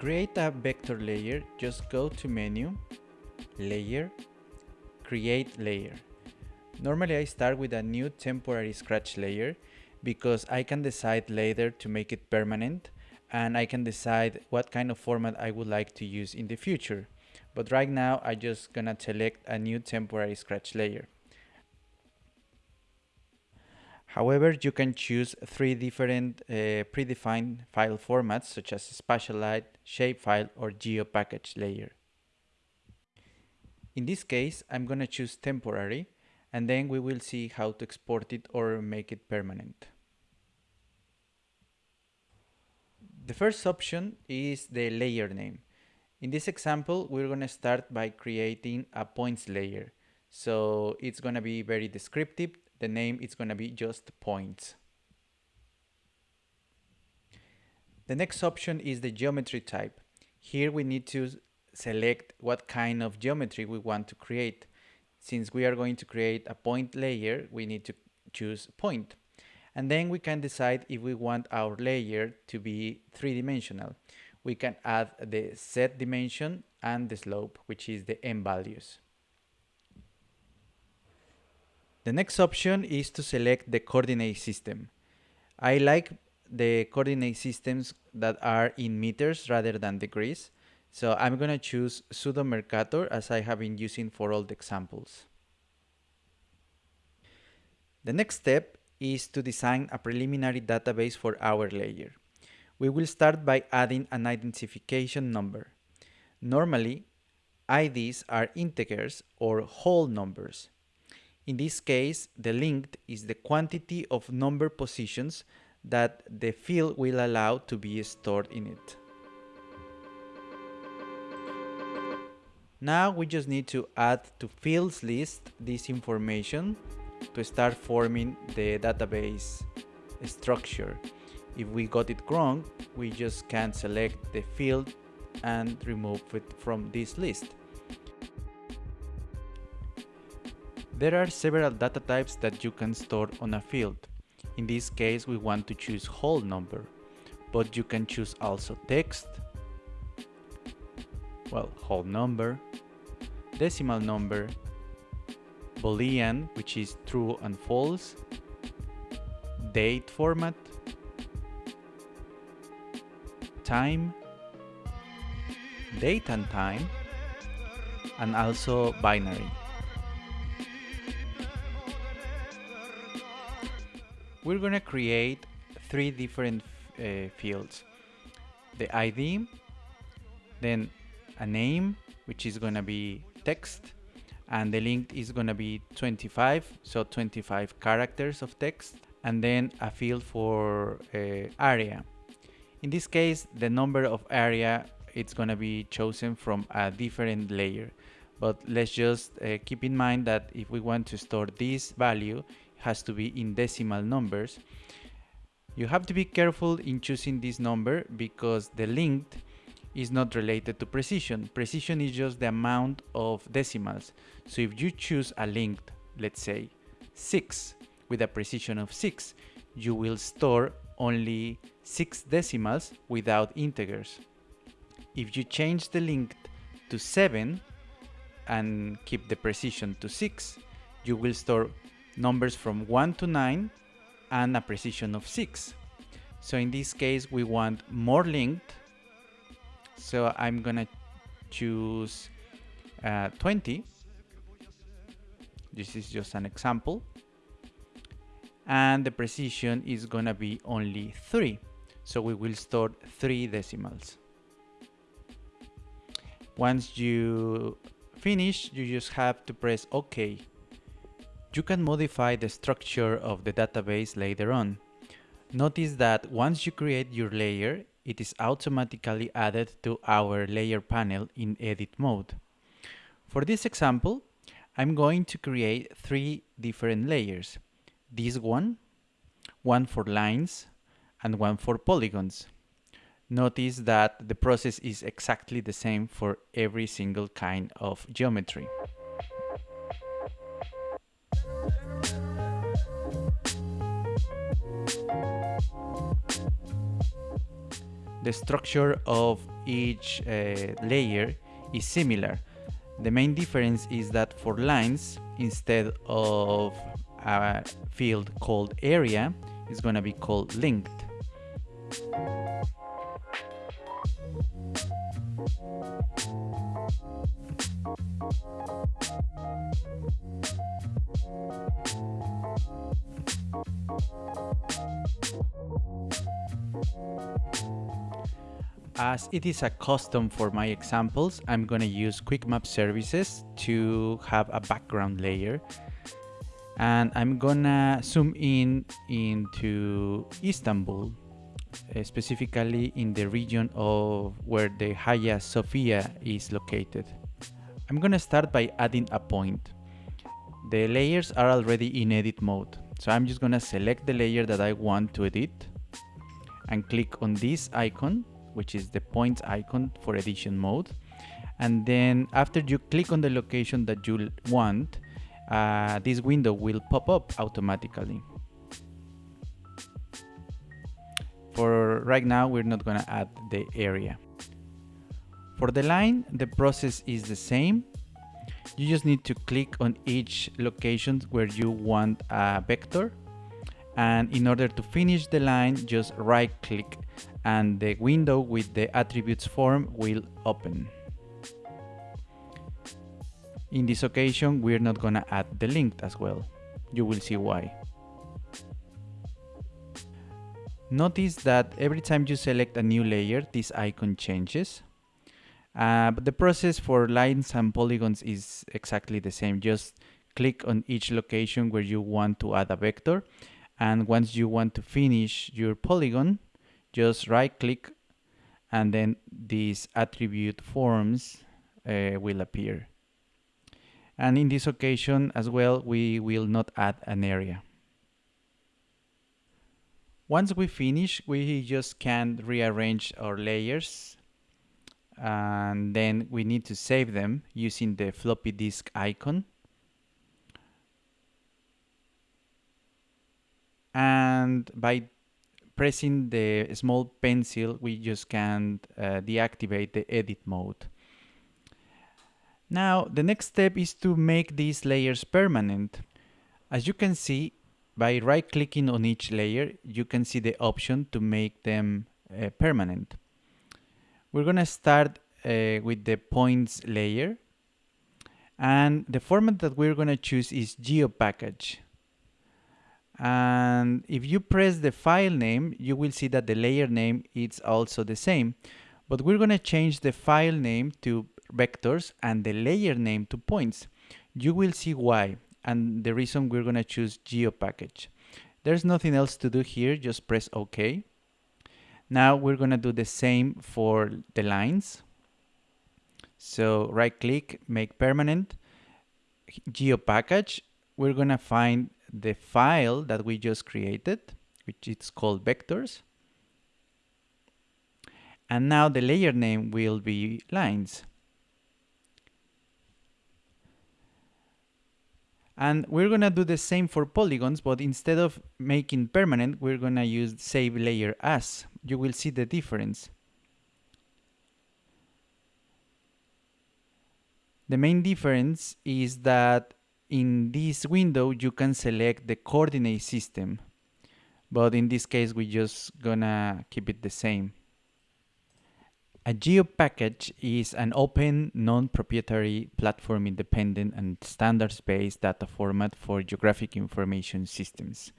Create a vector layer, just go to menu, layer, create layer. Normally I start with a new temporary scratch layer because I can decide later to make it permanent and I can decide what kind of format I would like to use in the future. But right now I just gonna select a new temporary scratch layer. However, you can choose three different uh, predefined file formats such as Spatialite, Shapefile or GeoPackage layer. In this case, I'm gonna choose temporary and then we will see how to export it or make it permanent. The first option is the layer name. In this example, we're going to start by creating a points layer. So it's going to be very descriptive. The name is going to be just points. The next option is the geometry type. Here we need to select what kind of geometry we want to create. Since we are going to create a point layer, we need to choose point. And then we can decide if we want our layer to be three-dimensional. We can add the z dimension and the slope, which is the m values. The next option is to select the coordinate system. I like the coordinate systems that are in meters rather than degrees. So I'm going to choose pseudo Mercator as I have been using for all the examples. The next step is to design a preliminary database for our layer. We will start by adding an identification number. Normally, IDs are integers or whole numbers. In this case, the length is the quantity of number positions that the field will allow to be stored in it. Now we just need to add to fields list this information to start forming the database structure. If we got it wrong, we just can select the field and remove it from this list. There are several data types that you can store on a field. In this case, we want to choose whole number, but you can choose also text, well, whole number, decimal number, boolean, which is true and false, date format, time, date and time, and also binary. We're going to create three different uh, fields. The ID, then a name, which is going to be text and the length is going to be 25 so 25 characters of text and then a field for uh, area in this case the number of area it's going to be chosen from a different layer but let's just uh, keep in mind that if we want to store this value has to be in decimal numbers you have to be careful in choosing this number because the length is not related to precision. Precision is just the amount of decimals. So if you choose a length, let's say 6 with a precision of 6, you will store only 6 decimals without integers. If you change the length to 7 and keep the precision to 6, you will store numbers from 1 to 9 and a precision of 6. So in this case we want more length. So I'm gonna choose uh, 20 this is just an example. And the precision is gonna be only 3 so we will store 3 decimals. Once you finish you just have to press OK you can modify the structure of the database later on notice that once you create your layer it is automatically added to our layer panel in edit mode. For this example, I'm going to create three different layers. This one, one for lines, and one for polygons. Notice that the process is exactly the same for every single kind of geometry. The structure of each uh, layer is similar. The main difference is that for lines, instead of a field called area, it's going to be called length. As it is a custom for my examples, I'm gonna use Quick Map Services to have a background layer. And I'm gonna zoom in into Istanbul, uh, specifically in the region of where the Hagia Sophia is located. I'm gonna start by adding a point. The layers are already in edit mode, so I'm just gonna select the layer that I want to edit and click on this icon which is the points icon for edition mode. And then after you click on the location that you want, uh, this window will pop up automatically. For right now, we're not gonna add the area. For the line, the process is the same. You just need to click on each location where you want a vector. And in order to finish the line, just right click and the window with the attributes form will open. In this occasion, we're not gonna add the length as well. You will see why. Notice that every time you select a new layer, this icon changes. Uh, but the process for lines and polygons is exactly the same. Just click on each location where you want to add a vector. And once you want to finish your polygon, just right click and then these attribute forms uh, will appear. And in this occasion as well, we will not add an area. Once we finish, we just can rearrange our layers and then we need to save them using the floppy disk icon. And by pressing the small pencil, we just can uh, deactivate the edit mode. Now, the next step is to make these layers permanent. As you can see, by right-clicking on each layer, you can see the option to make them uh, permanent. We're gonna start uh, with the points layer. And the format that we're gonna choose is GeoPackage. And if you press the file name you will see that the layer name is also the same. But we're going to change the file name to vectors and the layer name to points. You will see why and the reason we're going to choose geopackage. There's nothing else to do here just press ok now we're going to do the same for the lines so right click make permanent geopackage we're going to find the file that we just created, which is called vectors. And now the layer name will be lines. And we're gonna do the same for polygons, but instead of making permanent, we're gonna use save layer as. You will see the difference. The main difference is that in this window you can select the coordinate system but in this case we're just gonna keep it the same a GeoPackage is an open, non-proprietary, platform-independent and standards-based data format for geographic information systems.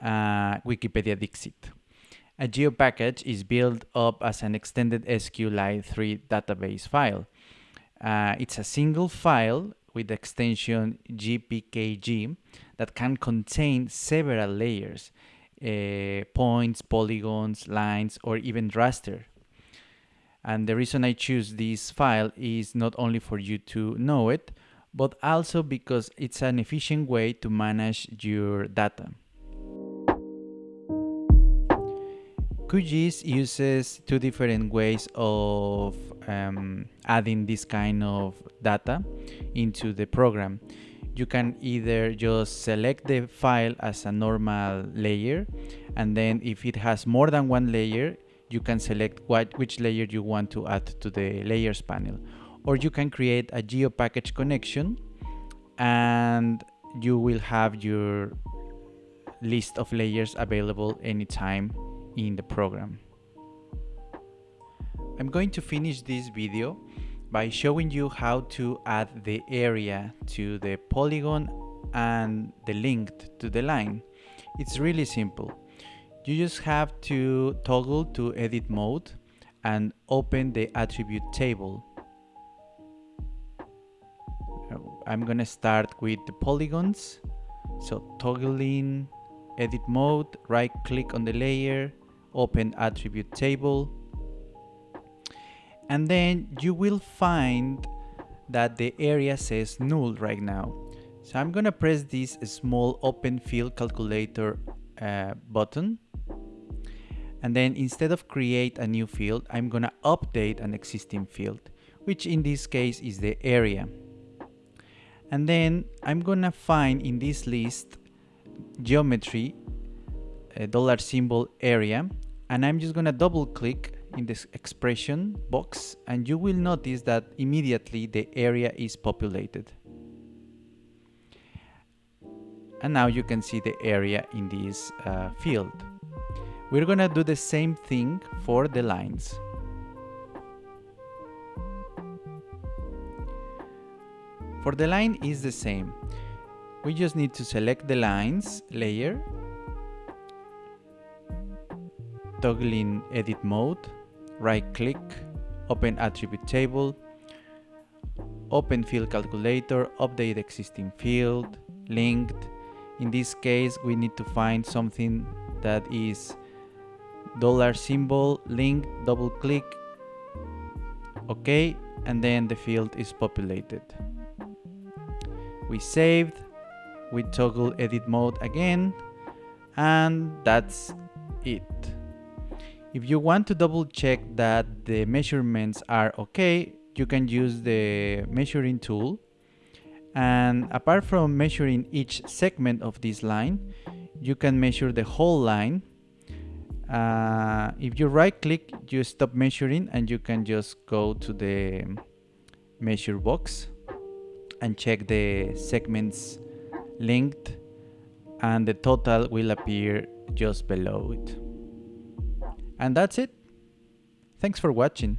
Uh, Wikipedia Dixit. A GeoPackage is built up as an extended SQLite 3 database file. Uh, it's a single file with the extension GPKG that can contain several layers, uh, points, polygons, lines, or even raster. And the reason I choose this file is not only for you to know it, but also because it's an efficient way to manage your data. QGIS uses two different ways of um, adding this kind of data into the program. You can either just select the file as a normal layer and then if it has more than one layer you can select what which layer you want to add to the layers panel or you can create a geo package connection and you will have your list of layers available anytime in the program. I'm going to finish this video by showing you how to add the area to the polygon and the length to the line. It's really simple. You just have to toggle to edit mode and open the attribute table. I'm gonna start with the polygons. So toggling edit mode, right click on the layer, open attribute table. And then you will find that the area says null right now. So I'm gonna press this small open field calculator uh, button. And then instead of create a new field, I'm gonna update an existing field, which in this case is the area. And then I'm gonna find in this list geometry dollar symbol area and I'm just gonna double click in this expression box and you will notice that immediately the area is populated and now you can see the area in this uh, field we're gonna do the same thing for the lines for the line is the same we just need to select the lines layer toggle in edit mode, right click, open attribute table, open field calculator, update existing field, length. In this case, we need to find something that is dollar symbol, length, double click, okay, and then the field is populated. We saved, we toggle edit mode again, and that's it. If you want to double check that the measurements are okay, you can use the measuring tool. And apart from measuring each segment of this line, you can measure the whole line. Uh, if you right click, you stop measuring and you can just go to the measure box and check the segments length and the total will appear just below it. And that's it. Thanks for watching.